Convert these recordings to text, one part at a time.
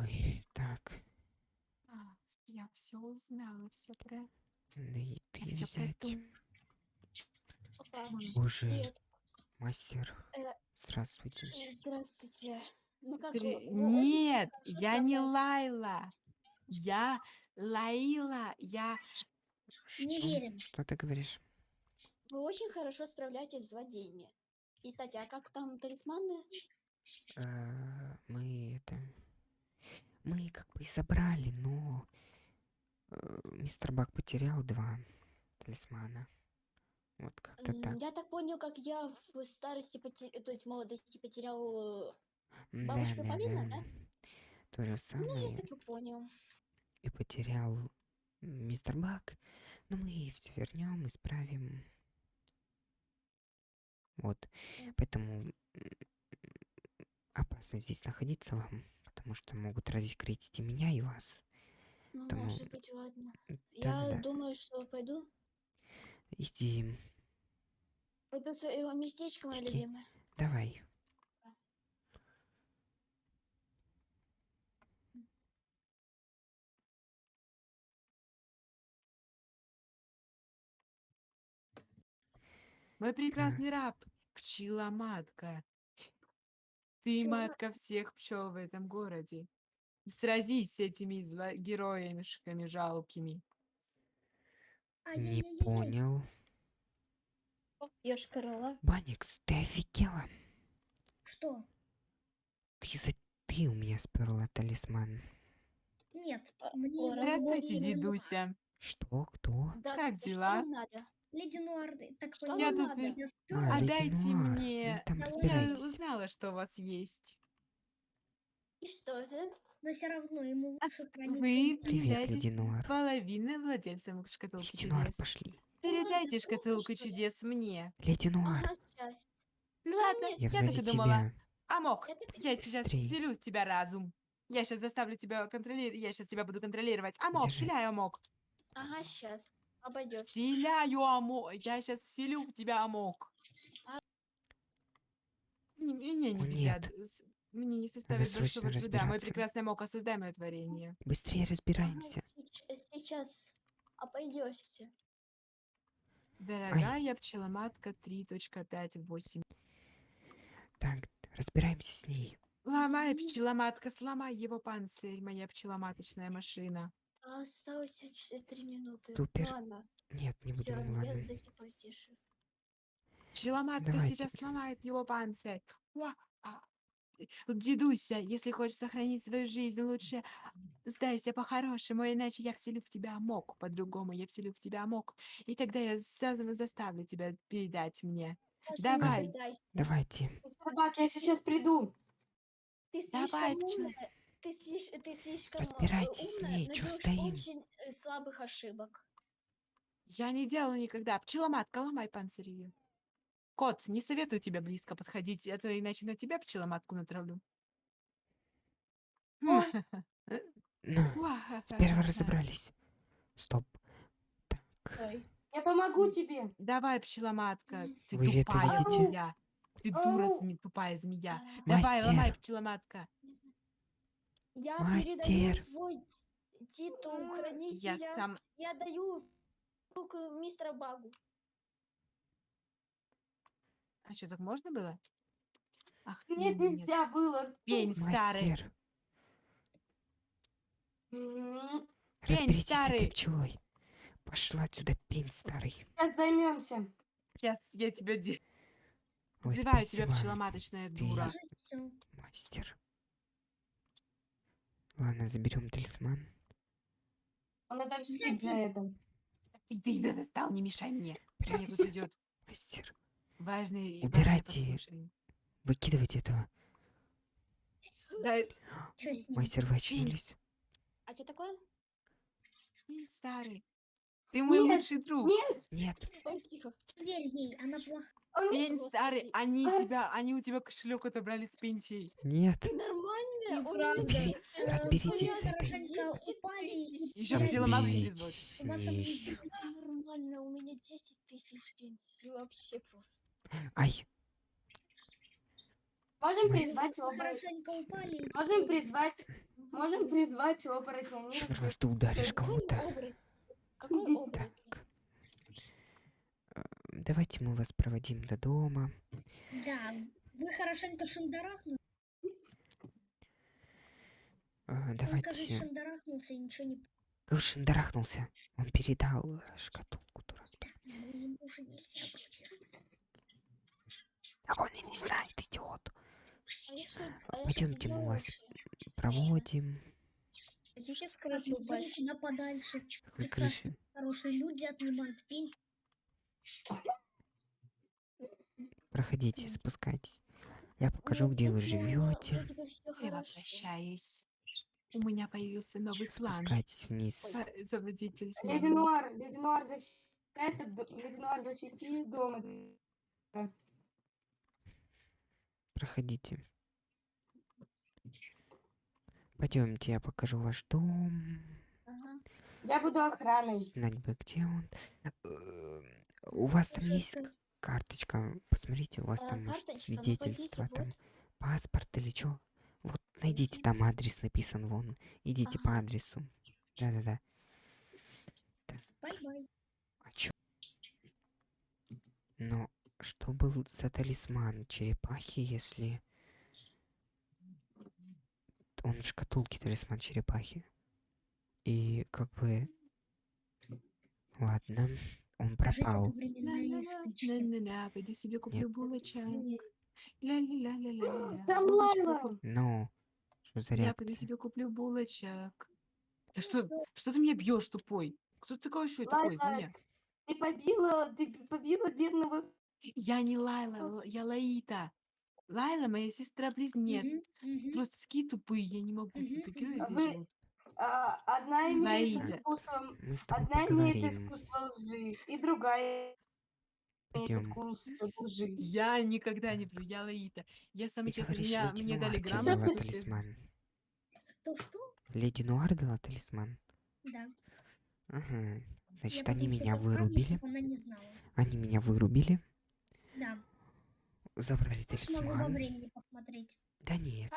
Ой, так. А, я все узнала, все про... Ну и ты всё взять. Боже, привет. мастер. Э, Здравствуйте. Здравствуйте. Ну как При- очень Нет, я не справляетесь. Лайла. Я Лаила. Я... Не Что? верим. Что ты говоришь? Вы очень хорошо справляетесь с злодеями. И, кстати, а как там талисманы? Э, это... Мы как бы и собрали, но... э, Мистер Бак потерял два талисмана. Вот как-то так. Я так понял, как я в старости, поте- то есть в молодости потерял... э, Да, бабушка да, Полина, да. да? То же Ну, я самое так и понял. и потерял мистер Бак. Но мы все вернем, исправим. Вот. Поэтому опасно здесь находиться вам, потому что могут разъекритить и меня, и вас. Ну, Потому- может быть, ладно. М, Я Да-да-да. думаю, что пойду. Иди, Это свое местечко мое любимое. давай. Мой прекрасный раб. Пчела-матка. Ты Пчела- матка всех пчел в этом городе. Сразись с этими зло- героями жалкими. Не Ай-яй-яй-яй. понял. Корова. Баникс, ты офигела? Что? Ты за... Ты у меня сперла талисман. Нет, А, мне из Здравствуйте, дедуся. Что? Кто? Что дела? вам надо? Леди Нуарды, так Что я А, спёрла. Леди Отдайте Нуар. мне- Ну, Я узнала, что у вас есть. И что это? но все равно ему А лучше храниться Вы являетесь половиной владельцем шкатулки Леди Нуар, чудес. пошли. Передайте круто, шкатулку чудес мне. Леди Нуар, Ага. Ну ладно, я я так и думала. тебя. Амок, Я сейчас вселю в тебя разум. Я сейчас заставлю тебя контролировать. Я сейчас тебя буду контролировать. Амок, Держи. вселяю, Амок. Ага, сейчас. Обойдешь. Вселяю, Амок. Я сейчас вселю в тебя, Амок. А. Не- Мне не О, беда. нет. Мне не составит большого труда. Мой прекрасный Амок, осоздай мое творение. Быстрее разбираемся. сейчас обойдешься. Дорогая пчеломатка 3.5.8. Так, разбираемся с ней. Ломай, пчеломатка, сломай его панцирь, моя пчеломаточная машина. А Осталось еще три минуты. Супер. Ладно, Нет, не все будем, равно я ладно. до сих пор здесь. живу. Пчеломатка Давайте. сейчас сломает его панцирь. А. Дедуся, если хочешь сохранить свою жизнь, лучше сдайся по-хорошему, иначе я вселю в тебя амок. По-другому я вселю в тебя амок. И тогда я за- заставлю тебя передать мне. Даже Давай. Давайте. Собак, я сейчас приду. Ты Давай, слишком пчел- умная. Ты, слиш- ты слишком э, Разбирайтесь с умная, ней, но чё делаешь стоим? очень э, слабых ошибок. Я не делаю никогда. Пчеломатка, ломай панцирь ее. Кот, не советую тебе близко подходить, а то иначе на тебя пчеломатку натравлю. Ну, сперва разобрались. Стоп. Так. Я помогу тебе. Давай, пчеломатка, ты Вы тупая змея. Ты дура, тупая змея. А, Давай, ломай, пчеломатка. Я передаю Мастер. свой т- титул Я хранителя. сам... Я даю руку мистера Багу. А что, так можно было? Ах ты, Нет, нельзя было. Пень старый. мастер, М, разберитесь с старый. этой пчелой. Пошла отсюда, пень старый. Сейчас займемся. Сейчас я тебя Ой, Взываю тебя, пчеломаточная дура. Мастер. Ладно, заберем талисман. Он отомстит за это. Ты, ты да достал, не мешай мне. Прячься, тут идет мастер. важный, Убирайте. Выкидывайте этого. Да, Чё с ним? Мастер, вы очнулись? А что такое? старый. Ты мой Нет, лучший друг. Нет, Нет, тихо. Верь ей, она плохая. Пень старый, они А. тебя, они у тебя кошелек отобрали с пенсией. нет. Ты нормальная? У Неправда. меня Убери- всё разберитесь с этой. Хорошенько 10 упали и- тысяч. Еще вызвать. с У вас нормально, у меня 10 тысяч пенсии. Вообще просто. Ай, Можем призвать оборотня. Можем призвать Можем призвать оборотня. Ты ударишь Какой кого-то. Какой оборот? Так. Э, Давайте мы вас проводим до дома. Да, вы хорошенько шандарахнули. Э, Он, кажется, Давайте. шандарахнулся и ничего не... Уж шандарахнулся. Он передал э, шкатулку, дурак. Ну, ему уже нельзя протестовать. Так он и не знает, идиот. А а Пойдемте, мы вас проводим. В крышу Отвезем упасть. куда подальше. Крыши? хорошие люди отнимают пенсию. Проходите, спускайтесь. Я покажу, где вы живете. Я возвращаюсь. У меня появился новый план. Спускайтесь вниз. э, Завладеть Леди. Нуар, Леди Нуар, защити... Этот, д- Леди Нуар, защити дома. Проходите. Пойдемте, я покажу ваш дом. Ага. Я буду охраной. Знать бы, где он. У вас там есть карточка? Посмотрите, у вас А, там карточка, ну, свидетельство, там вот. паспорт или что? Вот найдите, Найди. там адрес написан вон. Идите по адресу. Да-да-да. Bye-bye. А чё? Но что был за талисман черепахи, если... Он в шкатулке талисман черепахи. И как бы... Ладно, он пропал. Ля-ля-ля, пойду себе куплю булочек. Ля-ля-ля-ля-ля. Там Лайла. Но... Что за Я пойду себе куплю булочек. Да что, что ты меня бьешь, тупой? Кто ты такой еще такой, змея? Ты побила, ты побила бедного... Я не Лайла, я Лаита. Лайла моя сестра-близнец. Мгм, мгм. Просто такие тупые, я не могу Мгм, супергероя мгм. А здесь вы- а, одна имеет искусство... Мы с тобой Одна имеет поговорим. искусство лжи, и другая имеет Пойдем. искусство лжи. Я никогда не плю, я Лаита. Я самый Ты честный, леди мне дали Нуар тебе грамоту. талисман. Что-что? Леди Нуар дала талисман? Да. Ага. Значит, Я они буду всё меня поправлю, вырубили. чтоб Она не знала. Они меня вырубили. Да. Забрали Уж могу во талисман. времени посмотреть. Да нет.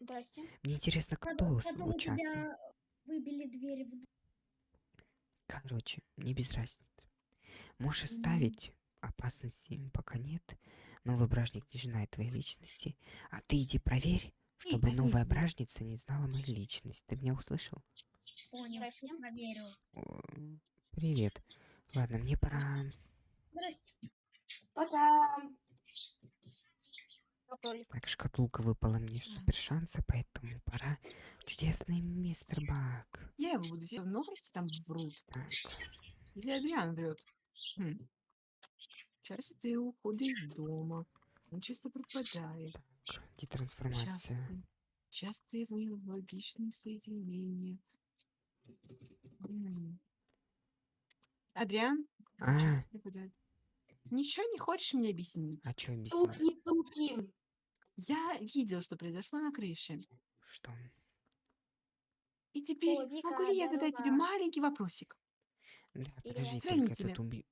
Здрасте. Мне интересно, кто с- потом у участвует. тебя выбили двери в Короче, мне без разницы. Можешь Мгм. ставить опасности им пока нет. Новый бражник не знает твоей личности. А ты иди проверь, чтобы опасность новая бражница не знала мою личность. Ты меня услышал? Понял, проверю. Привет. Ладно, мне пора. Здрасте. Пока. Кролик. Так, шкатулка выпала мне супер шанса, поэтому пора. Чудесный мистер Бак. Я его буду себе новости там врут. Так, Или Адриан врет. Хм. Частые уходы из дома. Он часто пропадает. так, детрансформация. Частые, частые логичные соединения. М. Адриан? А, часто пропадает. Ничего не хочешь мне объяснить? а что объяснить? Туфли. Я видел, что произошло на крыше. Что? И теперь О, Вика, могу ли я задать тебе здорово. маленький вопросик? Да, Или подожди, только этот уби...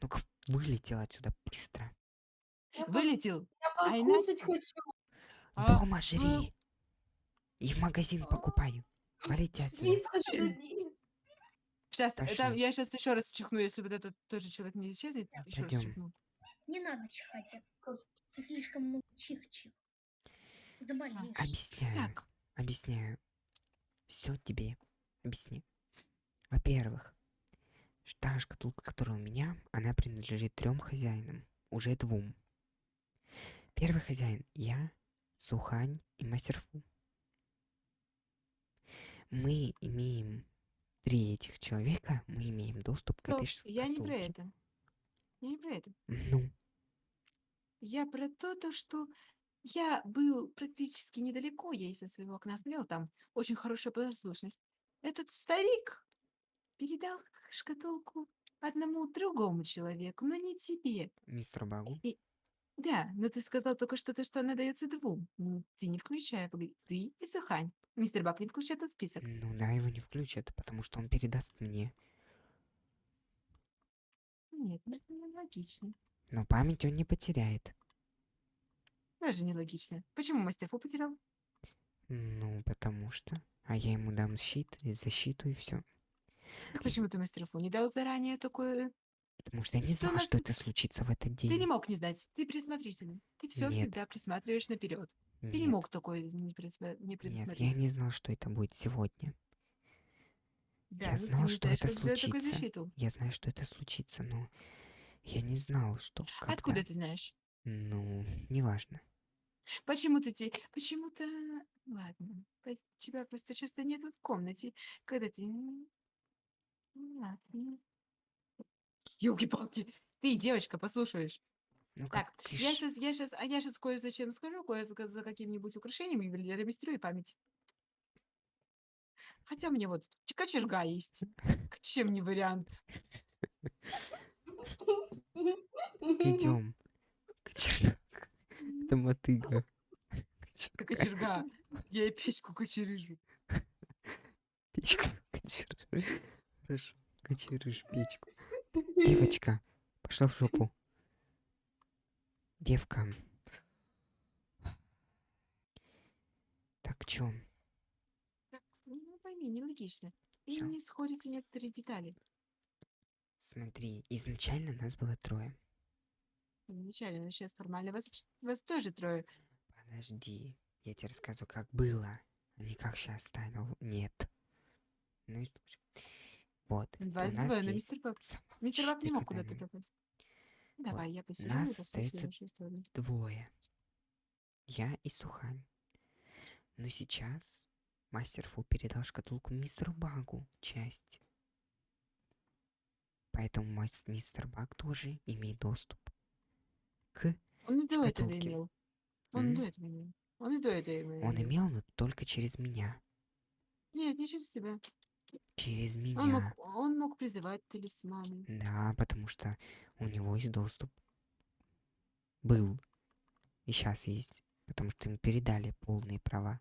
Ну-ка, вылетел отсюда быстро. Я, по- Вылетел. я а покушать иначе- хочу. А, Дома жри. И в магазин покупаю. Полети отсюда. Че-. Сейчас, это, Пошли. я сейчас еще раз чихну, если вот этот тоже человек не исчезнет. Еще раз чихну. Не надо чихать. а. Ты слишком много чих-чих. Заболеешь. Объясняю. Так, Объясняю. Все тебе объясню. Во-первых, та шкатулка, которая у меня, она принадлежит трем хозяинам. Уже двум. Первый хозяин я, Сухань и Мастерфу. Мы имеем три этих человека, мы имеем доступ к этой стоп, я не про шкатулке. это. Я не про это. Ну, Я про то, то, что я был практически недалеко, я из-за своего окна смотрел, там очень хорошая послушность. Этот старик передал шкатулку одному другому человеку, но не тебе. мистер Багу. Да, но ты сказал только что то, что она дается двум. М, Ты не погоди, ты и Сухань. Мистер Бак не включает этот список. Ну да, его не включат, потому что он передаст мне. Нет, ну это нелогично. Но память он не потеряет. Даже нелогично. Почему Мастерфу потерял? Ну, потому что. А я ему дам щит, и защиту и все. Так почему ты мастеру не дал заранее такое? Потому что я не знала, нас что это случится в этот день. Ты не мог не знать. Ты присмотрительный. Ты все Нет. всегда присматриваешь наперед. Ты не мог такое не, не Нет, предусмотреть. я не знал, что это будет сегодня. Да, я ну знал, что знаешь, это случится. Я знаю, что это случится, но я не знал, что. Откуда когда. ты знаешь? Ну, неважно. Почему ты те... Почему-то... Ладно. Тебя просто часто нету в комнате, когда ты... Ладно. Ёлки-палки. Ты, девочка, послушаешь. Ну, Так, как я сейчас, я сейчас, а я сейчас кое-зачем скажу, кое за, за каким-нибудь украшением и региструю память. Хотя меня вот кочерга есть. К чем не вариант? Идем. Мотыга. Кочерга. Я и печку кочерыжу. Печку кочерыш. Хорошо, кочерыш печку. Девочка, пошла в жопу. Девка. Так, чё? Так, ну пойми, нелогично. И Всё. не сходятся некоторые детали. Смотри, изначально нас было трое. Изначально, сейчас формально вас, вас тоже трое. Подожди, я тебе рассказываю, как было, а не как сейчас стало. Нет. Ну и слушай. Вот, у Вас двое, но есть... мистер Бак. Мистер Бак не мог куда-то нибудь. пропасть. Давай, я посижу нас остается двое. Я и Сухань. Но сейчас мастер Фу передал шкатулку мистеру Багу часть. Поэтому мас- мистер Баг тоже имеет доступ к... Он и до этого имел. Он и М? до этого имел. Он и до этого имел. Он имел, но только через меня. Нет, не через себя. Через Он меня. мог, он мог призывать талисманы. Да, потому что у него есть доступ. Был. И сейчас есть. Потому что им передали полные права.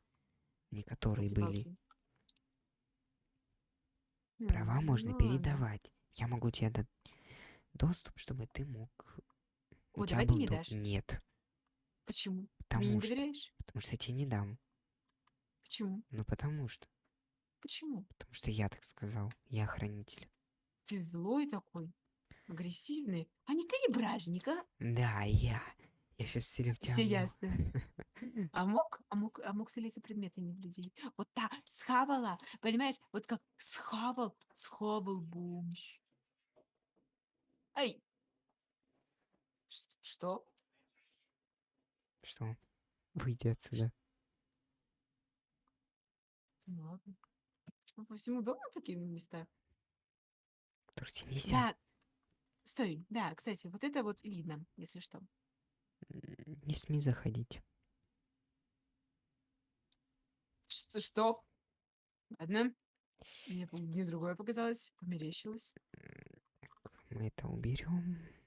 Не которые были. Права М, можно ну ладно. передавать. Я могу тебе дать доступ, чтобы ты мог... О, давай ты до- дашь. Нет. Почему? Потому мне не что... доверяешь? Потому что я тебе не дам. Почему? Ну потому что. Почему? Потому что я так сказал. Я хранитель. Ты злой такой, агрессивный. А не ты ли бражник, а? Да, я. Я сейчас все в тебя Все ясно. А мог, а мог, а мог селиться предметами в людей. Вот так, схавала, понимаешь? Вот как схавал, схавал бомж. Эй! Что? Что? Выйди отсюда. Ну ладно. Ну, по всему дому такие места. Что нельзя. Да. Стой, да, кстати, вот это вот видно, если что. Не смей заходить. Что? что? Ладно. Мне, мне другое показалось, померещилось. Мы это уберем.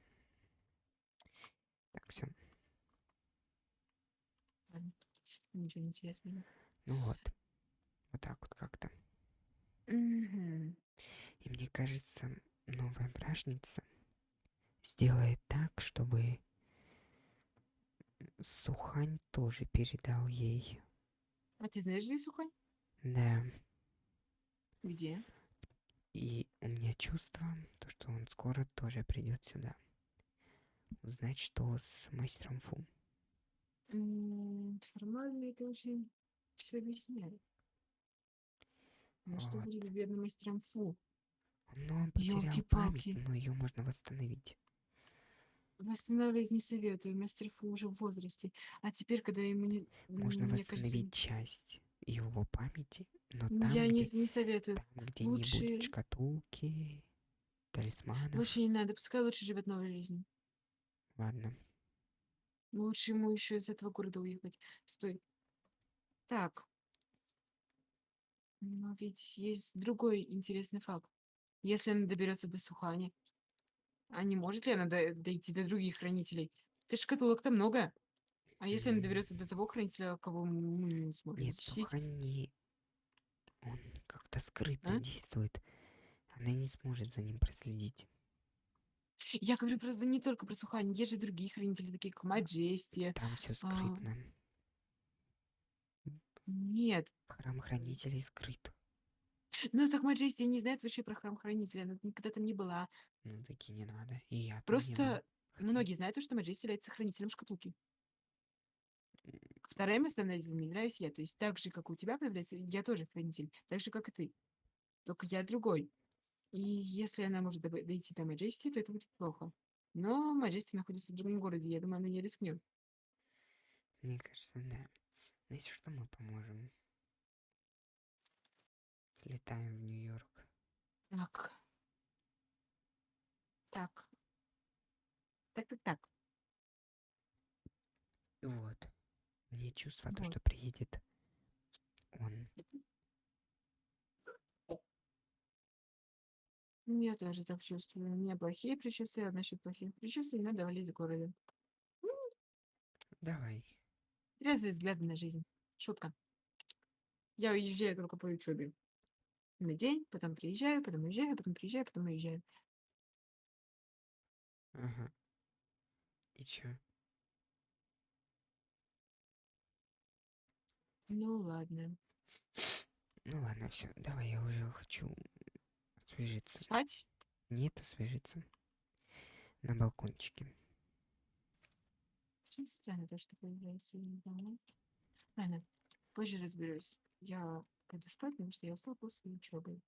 Так, все. Ничего интересного. Ну вот. Вот так вот как-то. И мне кажется, новая бражница сделает так, чтобы Сухань тоже передал ей. А ты знаешь, где Сухань? Да. Где? И у меня чувство, то, что он скоро тоже придет сюда. Узнать, что с мастером Фу. Формально это очень все объясняет. Ну что будет с бедным мастером Фу? Но он потерял память, но ее можно восстановить. Восстанавливать не советую, мастер Фу уже в возрасте. А теперь, когда ему не... Можно мне кажется, восстановить часть его памяти, но м, там, я где, не, не советую. там, где не лучше- будет шкатулки, талисманов. Лучше не надо, пускай лучше живет новой жизнью. Ладно. Лучше ему еще из этого города уехать. Стой. Так. Но ведь есть другой интересный факт. Если она доберется до Сухани, а не может ли она до- дойти до других хранителей? Ты шкатулок-то много. А если она доберется до того хранителя, кого мы не сможем Нет, защитить? Сухань не... Он как-то скрытно А? действует. Она не сможет за ним проследить. Я говорю просто не только про Сухани, есть же другие хранители, такие как Маджести. Там все А. скрытно. Нет. Храм хранителей скрыт. Ну так Маджести не знает вообще про храм хранителя. Она никогда там не была. Ну, таки не надо. И я. Просто Хотя- многие знают, то, что Маджести является хранителем шкатулки. Вторым основным являюсь я. То есть так же, как у тебя появляется, я тоже хранитель. Так же, как и ты. Только я другой. И если она может доб- дойти до Маджести, то это будет плохо. Но Маджести находится в другом городе. Я думаю, она не рискнет. Мне кажется, да. Ну, Если что, мы поможем. Летаем в Нью-Йорк. Так. Так. Так, так, так. Вот. Мне чувство, то, Вот. что приедет он. Я тоже так чувствую. У меня плохие предчувствия, а насчет плохих предчувствий надо валить с города. Давай. Трезвые взгляды на жизнь. Шутка. Я уезжаю только по учебе. На день, потом приезжаю, потом уезжаю, потом приезжаю, потом уезжаю. Ага. И чё? Ну ладно. Ну ладно, все. Давай, я уже хочу освежиться. Спать? Нет, освежиться. На балкончике. Очень странно то, что появляется. Ладно, позже разберусь. Я пойду спать, потому что я устал после учебы.